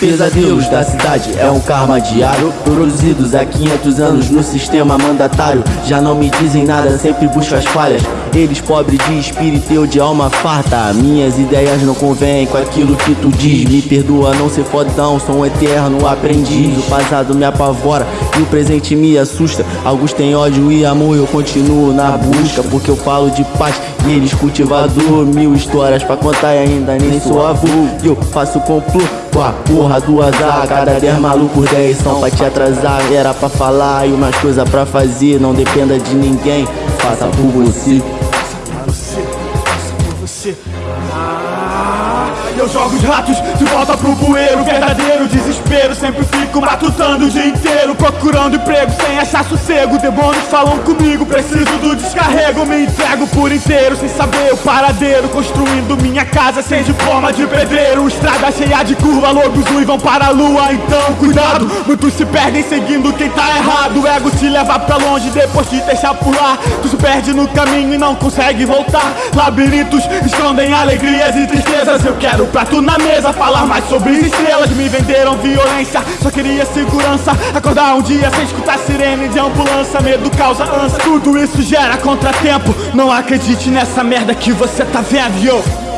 Pesadelos da cidade. É um karma diário Produzidos há 500 anos no sistema mandatário. Já não me dizem nada, sempre busco as falhas. Eles pobres de espírito, eu de alma farta. Minhas ideias não convêm com aquilo que tu diz. Me perdoa não ser fodão, sou um eterno aprendiz. O passado me apavora e o presente me assusta. Alguns têm ódio e amor, eu continuo na busca Porque eu falo de paz. E eles cultivador Mil histórias pra contar e ainda nem sou avô. Eu faço complô com a porra do azar. Cada 10 malucos 10 são pra te atrasar. Era pra falar e umas coisas pra fazer. Não dependa de ninguém, faça por você. Você, faça por você. Ah, eu jogo os ratos de volta pro bueiro. Verdadeiro desespero, sempre fico matutando o dia inteiro. Procurando emprego sem achar sossego. Demônios falam comigo, preciso do descarrego. Me entrego por inteiro sem saber o paradeiro. Construindo minha casa sem forma de pedreiro. Estrada cheia de curva, lobos vão para a lua. Então cuidado, muitos se perdem seguindo quem tá errado. O ego te leva pra longe depois te deixa lá. Tu se perde no caminho e não consegue voltar. Labirintos escondem alegrias e tristezas. Eu quero prato na mesa, falar mais sobre estrelas Me venderam violência, só queria segurança. Acordar um dia sem escutar sirene de ambulância. Medo causa ânsia, tudo isso gera contratempo. Não acredite nessa merda que você tá vendo, yo